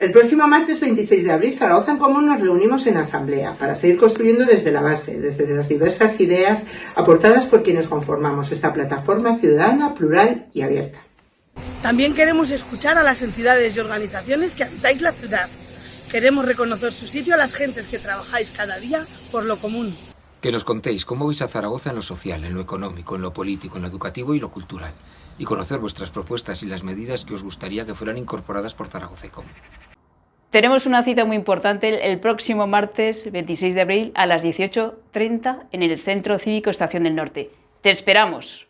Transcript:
El próximo martes 26 de abril, Zaragoza en Común nos reunimos en asamblea para seguir construyendo desde la base, desde las diversas ideas aportadas por quienes conformamos esta plataforma ciudadana, plural y abierta. También queremos escuchar a las entidades y organizaciones que habitáis la ciudad. Queremos reconocer su sitio a las gentes que trabajáis cada día por lo común. Que nos contéis cómo veis a Zaragoza en lo social, en lo económico, en lo político, en lo educativo y lo cultural. Y conocer vuestras propuestas y las medidas que os gustaría que fueran incorporadas por Zaragoza y Común. Tenemos una cita muy importante el próximo martes 26 de abril a las 18.30 en el Centro Cívico Estación del Norte. ¡Te esperamos!